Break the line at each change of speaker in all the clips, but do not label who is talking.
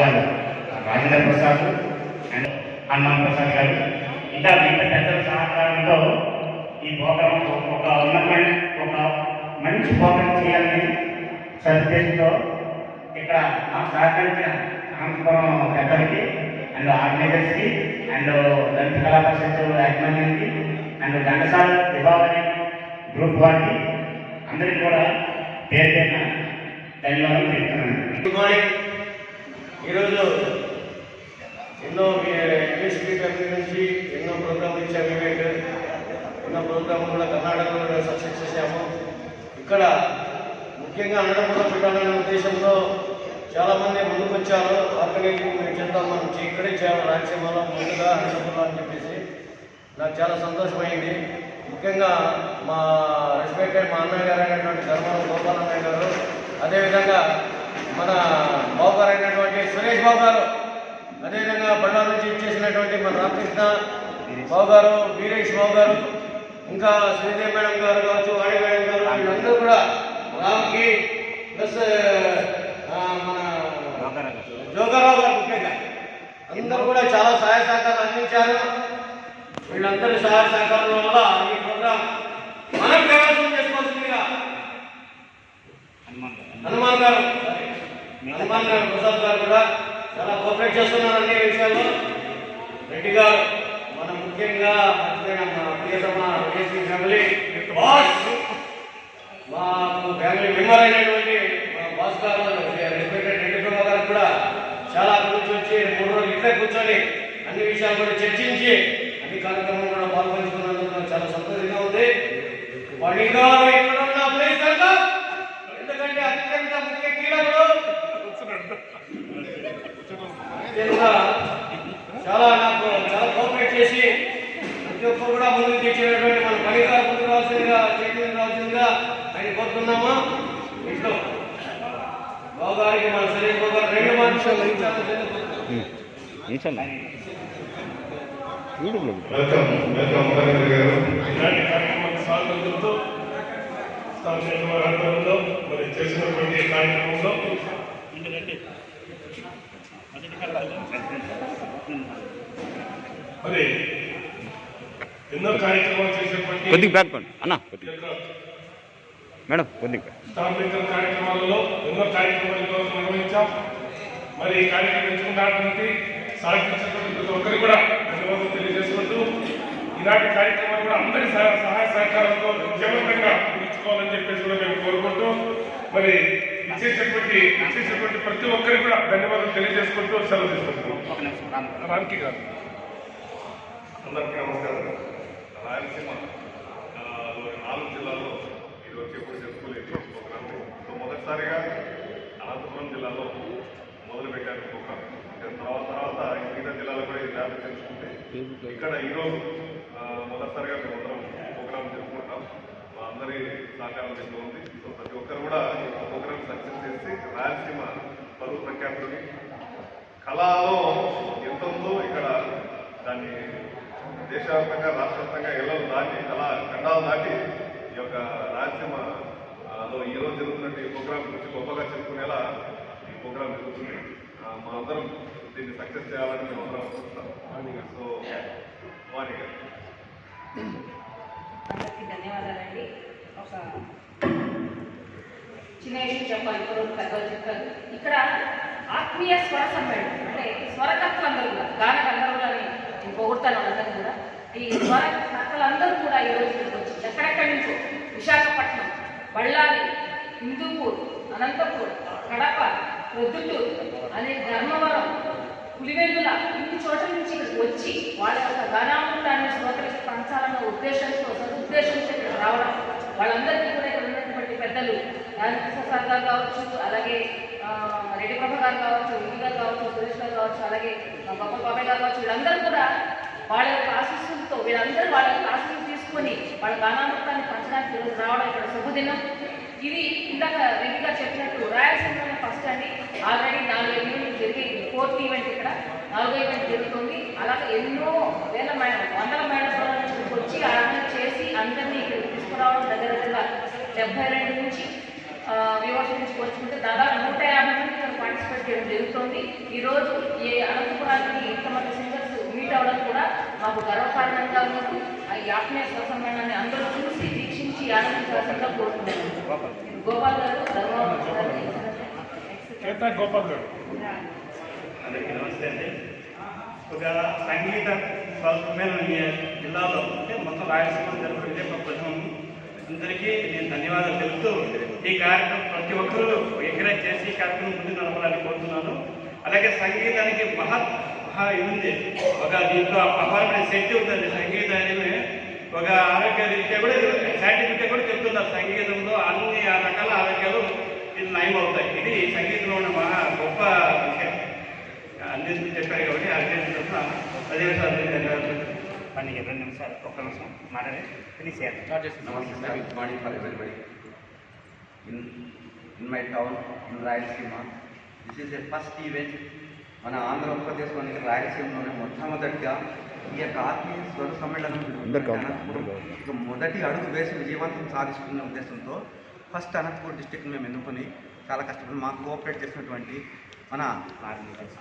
గారు రాజేంద్ర ప్రసాద్ అండ్ హనుమాన్ ప్రసాద్ గారు. ఇంకా మిగతా పెద్దల సహకారంతో ఈ ప్రోగ్రాం ఒక ఉన్నతమైన ఒక మంచి ప్రోగ్రాం చేయాలని సదుద్దేశంతో ఇక్కడ నాకు సహకరించిన అనంతపురం పెద్దలకి అండ్ ఆర్గనైజర్స్కి అండ్ దళిత కళా పరిషత్ యాజమాన్యానికి అండ్ ఘంటసాల విభాగాన్ని గ్రూప్ వారికి అందరికీ కూడా పేరు పేరున ధన్యవాదాలు తెలుపుతున్నాను.
ఈరోజు ఎన్నో ఇంగ్లీష్ కంపెనీ నుంచి ఎన్నో ప్రోగ్రాం ఇచ్చాము ఈవెంట్ ఎన్నో ప్రోగ్రాం కూడా కర్ణాటకలో సక్సెస్ చేశాము. ఇక్కడ ముఖ్యంగా అన్నపూర్ణ పెట్టాలనే ఉద్దేశంతో చాలామంది ముందుకు వచ్చారు. ఆర్గనైజింగ్ చేద్దాం మనం ఇక్కడే చేయాలి రాయలసీమలో ముందుగా అన్నపూర్ణ అని చెప్పేసి. నాకు చాలా సంతోషమైంది. ముఖ్యంగా మా రెస్పెక్టెడ్ మా అన్నయ్య గారు అయినటువంటి ధర్మవరం గోపాలన్నయ్య గారు. అదేవిధంగా మన వెంకటేష్ బాబు గారు అదేవిధంగా బండారు నుంచి ఇచ్చేసినటువంటి మన రామకృష్ణ బాబు గారు వీరేష్ బాబు గారు ఇంకా శ్రీదేవి మేడం గారు కావచ్చు వాణి మేడం గారు వీళ్ళందరూ కూడా రామ్కి ప్లస్ మన జోగారావు గారు ముఖ్యంగా. అందరూ కూడా చాలా సహాయ సహకారాలు అందించారు. వీళ్ళందరి సహాయ సహకారం వల్ల ఈ ప్రోగ్రాం మనం ప్రవేశం చేసుకోవాల్సిందిగా హనుమాన్ గారు. హనుమాన్ గారు ప్రసాద్ గారు కూడా చాలా కోఆపరేట్ చేస్తున్నారు అన్ని విషయాల్లో. రెడ్డి గారు మనం ముఖ్యంగా మర్చిపోయిన మా ప్రియతమ వైఎస్పీ ఫ్యామిలీ బాస్ మా ఫ్యామిలీ మెంబర్ అయినటువంటి మా బాస్ గారు రెస్పెక్టెడ్ రెడ్డి ప్రభా గారు కూడా చాలా గురించి మూడు రోజులు ఇట్లా కూర్చొని అన్ని విషయాలు కూడా చర్చించి అన్ని కార్యక్రమాలు కూడా పాల్పంచుకున్నందుకు నాకు చాలా సంతోషంగా ఉంది. వాడి గారు ఇక్కడ ఉన్న ప్లేస్ అంతా ఎందుకంటే అత్యంత చాలా నాకు చాలా కోఆపరేట్ చేసి ప్రతి ఒక్కరు కూడా ముందుకు తెచ్చినటువంటి మన పని ముందుకు రావాల్సిందిగా చేతి రావాల్సిందిగా ఆయన కోరుతున్నాము ఇంట్లో బాబు గారికి మన సురేష్ బాబు గారు రెండు
గారు.
ఇలాంటి స్థానిక మరి చేసినటువంటి కార్యక్రమంలో మరి ఎన్నో కార్యక్రమాలు చేసేటువంటి
కొద్దిగా బ్యాక్ అన్న కొద్దిగా. మేడం కొద్దిగా
స్థానిక కార్యక్రమాలలో ఎన్నో కార్యక్రమాలు నిర్వహించాం. మరి ఈ కార్యక్రమం ఎంచుకున్నటువంటి సహకరించినటువంటి ప్రతి ఒక్కరికి కూడా ధన్యవాదాలు తెలియజేసుకుంటూ ఈనాటి కార్యక్రమాలు కూడా అందరి సహ- సహాయ సహకారంతో విజయవంతంగా ముగించుకోవాలని చెప్పేసి కూడా మేము కోరుకుంటూ మరి ఇచ్చేసేటువంటి ఇచ్చేసేటువంటి ప్రతి ఒక్కరికి కూడా ధన్యవాదాలు తెలియజేసుకుంటూ సెలవు తీసుకుంటున్నాం. రామ్కి గారు అందరికీ నమస్కారం.
రాయలసీమ నాలుగు జిల్లాల్లో ఈరోజు ఎప్పుడు చెప్పుకోలేదు ప్రోగ్రామ్ సో మొదటిసారిగా అనంతపురం జిల్లాలో మొదలుపెట్టాను ప్రోగ్రామ్ తర్వాత తర్వాత మిగతా జిల్లాలో కూడా ఇది వ్యాప్తి చెందుతుంది ఇక్కడ ఈరోజు ఆ, మొదటిసారిగా మేమందరం ప్రోగ్రామ్ జరుపుకుంటాం మా అందరి సహకారం ఉంది. సో ప్రతి ఒక్కరు కూడా సక్సెస్ చేసి రాయలసీమ పరువు ప్రఖ్యాతుని కళలో ఎంత ఉందో ఇక్కడ దాన్ని దేశవ్యాప్తంగా రాష్ట్రవ్యాప్తంగా ఎల్లలు దాటి కళా ఖండాలు దాటి ఈ యొక్క రాయలసీమలో ఈరోజు లో ఈ ప్రోగ్రాం గురించి గొప్పగా చెప్పుకునేలా ఈ ప్రోగ్రాం జరుగుతుంది. మా అందరం దీన్ని సక్సెస్ చేయాలని మేము అందరం అనుకుంటున్నాం. సో వాణి గారు.
అందరికీ ధన్యవాదాలండి. ఒక చిన్న విషయం చెప్పాలి ఇప్పుడు పెద్దలు చెప్తారు ఇక్కడ ఆత్మీయ స్వర సమ్మేళనం అంటే స్వరకర్తలందరూ కూడా గాన గంధర్వులని నేను పొగుడతాను వాళ్ళందరూ కూడా. ఈ స్వర కర్తలందరూ కూడా ఈ రోజు ఇక్కడికి వచ్చి ఎక్కడెక్కడి నుంచో? విశాఖపట్నం బళ్ళారి హిందూపూర్ అనంతపూర్ కడప ప్రొద్దుటూరు అనే ధర్మవరం పులివెందుల ఇన్ని చోట్ల నుంచి ఇక్కడికి వచ్చి వాళ్ళ యొక్క గానామృతాన్ని శ్రోతలకు పంచాలన్న ఉద్దేశంతో సదుద్దేశంతో ఇక్కడ రావడం వాళ్ళందరికీ కూడా పెద్దలు రాజకృష్ణ సార్ గారు కావచ్చు అలాగే ఆ, రెడ్డి ప్రభ గారు కావచ్చు ఇంటి గారు కావచ్చు సురేష్ గారు కావచ్చు అలాగే గొప్ప బాబాయ్ గారు కావచ్చు వీళ్ళందరూ కూడా వాళ్ళ యొక్క ఆశీస్సులతో వీళ్ళందరూ వాళ్ళ యొక్క ఆశీస్సులు తీసుకొని వాళ్ళ గానామృతాన్ని పంచడానికి ఈరోజు రావడం ఇక్కడ శుభదినం. ఇది ఇందాక రెడ్డి గారు చెప్పినట్టు రాయలసీమలో ఫస్ట్ అండి. ఆల్రెడీ నాలుగు ఈవెంట్ జరిగి ఫోర్త్ ఈవెంట్ ఇక్కడ. నాలుగో ఈవెంట్ జరుగుతుంది. అలాగే ఎన్నో వేల మేడం వందల మేడం వచ్చి ఆరాధన చేసి అందరినీ ఇక్కడ తీసుకురావడం దగ్గర డెబ్బై రెండు నుంచి వ్యూవర్స్ నుంచి పోల్చుకుంటే దాదాపు నూట యాభై మంది ఇక్కడ పార్టిసిపేట్ చేయడం జరుగుతుంది. ఈరోజు ఈ అనంతపురానికి ఇంతమంది సింగర్స్ మీట్ అవ్వడం కూడా మాకు గర్వకారణంగా ఉంది ఆ ఈ ఆత్మీయ స్వసమ్మేళనాన్ని అందరూ చూసి వీక్షించి ఆనందించాల్సిందిగా కోరుతున్నాను గోపాల్ గారు
కేతా గోపాల్ గారు.
అందరికీ నమస్తే అండి. ఒక సంగీత ఈ జిల్లాలో అంటే మొత్తం రాయలసీమ జరుగుతుంది ఒక ప్రథమం అందరికీ నేను ధన్యవాదాలు తెలుపుతూ ఈ కార్యక్రమం ప్రతి ఒక్కరూ ఎంకరేజ్ చేసి ఈ కార్యక్రమం ముందు నడపాలని కోరుతున్నాను. అలాగే సంగీతానికి మహా మహా ఇది ఉంది. ఒక దీంట్లో అపారమైన శక్తి ఉందండి. సంగీతానికి ఒక ఆరోగ్య రీత్యా కూడా సైంటిఫిక్గా కూడా చెప్తున్నారు. సంగీతంలో అన్ని ఆ రకాల ఆరోగ్యాలు ఇది నయం అవుతాయి. ఇది సంగీతంలో ఉన్న మహా గొప్ప విషయం. అందించి చెప్పారు కాబట్టి అర్థం చేస్తున్నాను అదే సార్ పని రెండు నిమిషాలు ఒక్క నిమిషం మాట్లాడి ఫినిష్ చేయాలి.
morning for everybody. In, in my town, in Rayalaseema, this is a first event. మన ఆంధ్రప్రదేశ్లోని రాయలసీమలోనే మొట్టమొదటిగా ఈ యొక్క ఆత్మీయ స్వర సమ్మేళనం ఇక మొదటి అడుగు వేసి విజయవంతం సాధిస్తున్న ఉద్దేశంతో ఫస్ట్ అనంతపురం డిస్టిక్ మేము ఎన్నుకొని చాలా కష్టపడి మాకు కోఆపరేట్ చేసినటువంటి మన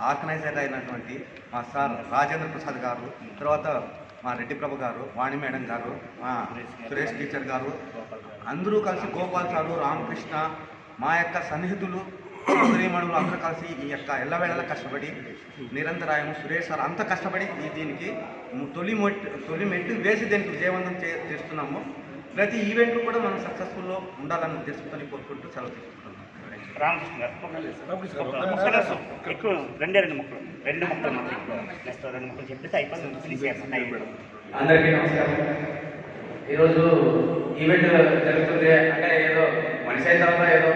ఆర్గనైజర్ అయినటువంటి మా సార్ రాజేంద్ర ప్రసాద్ గారు తర్వాత మా రెడ్డి ప్రభు గారు వాణి మేడం గారు మా సురేష్ టీచర్ గారు అందరూ కలిసి గోపాల్ సారు రామకృష్ణ మా యొక్క సన్నిహితులు సోదరీమణులు అందరూ కలిసి ఈ యొక్క ఎల్లవేళలా కష్టపడి నిరంతరాయము సురేష్ సార్ అంత కష్టపడి ఈ దీనికి తొలి మొట్ తొలి మెట్టు వేసి దీనికి విజయవంతం చే చేస్తున్నాము. ప్రతి ఈవెంట్ కూడా మనం సక్సెస్ఫుల్లో ఉండాలన్న ఉద్దేశంతో కోరుకుంటూ సెలవు తీసుకుంటున్నాం
రామకృష్ణ గారు. ఎక్కువ రెండే రెండు ముక్కలు. రెండు ముక్కలు మాత్రం నెక్స్ట్ రెండు ముక్కలు చెప్పేసి ఫినిష్ చేస్తాను అయిపోయింది
అందరికీ నమస్కారం. ఈరోజు ఈవెంట్ జరుగుతుంది అంటే ఏదో మనిషి అయిన తర్వాత ఏదో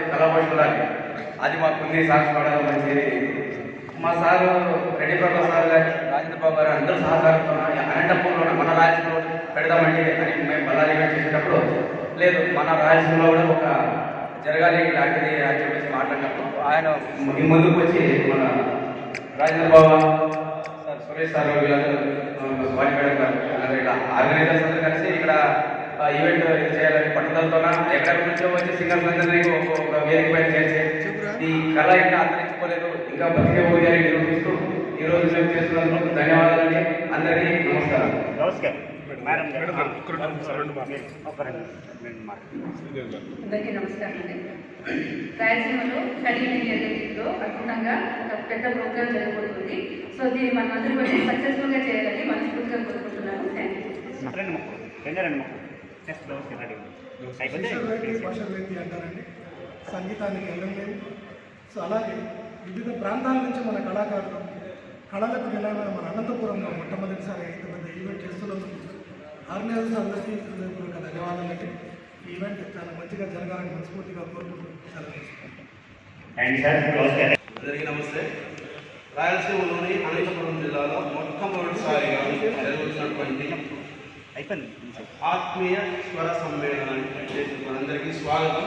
ఉండాలి అది మాకు ఉంది సాక్షి పడాలి మంచిది మా సారు రెడ్డి ప్రభా సార్ గారు రాజేంద్ర బాబు గారు అందరూ సహకారంతో అనంతపూర్లో మన రాయలసీమలో పెడదామండి అని మేము బల్లారి ఈవెంట్ చేసేటప్పుడు లేదు మన రాయలసీమలో కూడా ఒక జరగాలి ఇలాంటిది అని చెప్పేసి మాట్లాడినప్పుడు ఆయన ము- ముందుకు వచ్చి మన రాజేంద్ర బాబు సార్ సురేష్ సార్ వీళ్ళందరూ మేడం గారు ఇలా ఆర్గనైజర్స్ అందరూ కలిసి ఇక్కడ ఈవెంట్ ఇది చేయాలని పట్టుదలతో ఎక్కడి నుంచో వచ్చి సింగర్స్ అందరినీ ఒక వేదిక పైన చేసి ఈ కళ ఇంకా అంతరించుకోలేదు ఇంకా బతికే అని నిరూపిస్తూ ఈ రోజు మేము చేస్తున్నందుకు ధన్యవాదాలండి. అందరికీ నమస్కారం.
నమస్కారం.
అందరికీ నమస్కారం అండి. రాయలసీమలో కడిగిన అద్భుతంగా ఒక పెద్ద ప్రోగ్రామ్ జరగబోతుంది. సో దీన్ని మనం అందరూ వచ్చి సక్సెస్ఫుల్గా చేయాలని మనస్ఫూర్తిగా కోరుకుంటున్నాను థ్యాంక్ యూ
రెండు ముక్కలు రెండే రెండు ముక్కలు నెక్స్ట్ దోశ రెడీ. అయిపోతే
శిశువులకి
finish చేయాలి.
భాషలకి అంటారండి? సంగీతానికి వెళ్ళలేదు సో అలాగే వివిధ ప్రాంతాల నుంచి మన కళాకారులు కళలకు నిలయమైన మన అనంతపురంలో మొట్టమొదటిసారి పెద్ద ఈవెంట్ చేస్తున్నందుకు ఆర్గనైజర్స్ అందరికీ హృదయపూర్వక ధన్యవాదాలండి ఈ ఈవెంట్ చాలా మంచిగా జరగాలని మనస్ఫూర్తిగా కోరుకుంటూ సెలవు తీసుకుంటాను.
థ్యాంక్ యూ సార్ క్లోజ్ చేయాలి
అందరికీ నమస్తే. రాయలసీమలోని అనంతపురం జిల్లాలో మొట్టమొదటిసారిగా జరుగుతున్నటువంటి. ఆత్మీయ స్వర సమ్మేళనానికి అందరికీ స్వాగతం.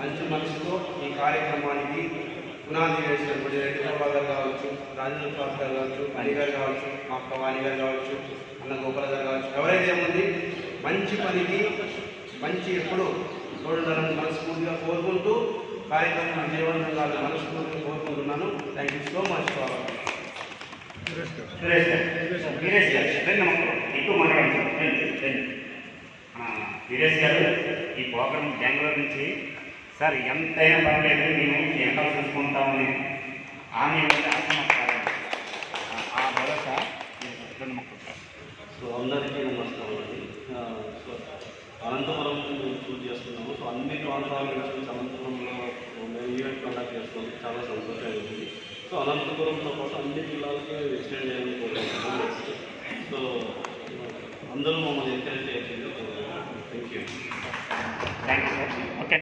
మంచి మనసుతో ఈ కార్యక్రమానికి పునాది వేసినటువంటి రెడ్డి కావచ్చు రాజేంద్ర ప్రసాద్ గారు కావచ్చు అనిగారు కావచ్చు మా అక్క వాణిగారు కావచ్చు అన్న గోపాల గారు కావచ్చు ఎవరైతే ఏముంది మంచి పనికి మంచి ఎప్పుడు చూడాలని మనస్ఫూర్తిగా కోరుకుంటూ కార్యక్రమం విజయవంతం కాదు మనస్ఫూర్తిగా కోరుకుంటున్నాను. Thank you so much Baba
Suresh garu.
Viresh garu ఎక్కువ మాట్లాడుతున్నాను వీరేష్ గారు ఈ ప్రోగ్రామ్ బెంగళూరు నుంచి సార్ ఎంతైనా పర్లేదు మేము ఎంత చూసుకుంటామని ఆమె ఆ భరోసా రెండు ముక్కలు. సార్
సో అందరికీ నమస్కారం అండి. సో అనంతపురం చూస్ చేసుకున్నాము సో అన్ని ప్రాంతాల నుంచి అనంతపురంలో మేము ఈవెంట్ కండక్ట్ చేసుకోవడం చాలా సంతోషంగా ఉంది సో అనంతపురంతో పాటు అన్ని జిల్లాలకి ఎక్స్టెండ్ చేయాలని నెక్స్ట్ సో అందరూ మమ్మల్ని ఎంకరేజ్ చేయాల్సింది thank you
thank you sir okay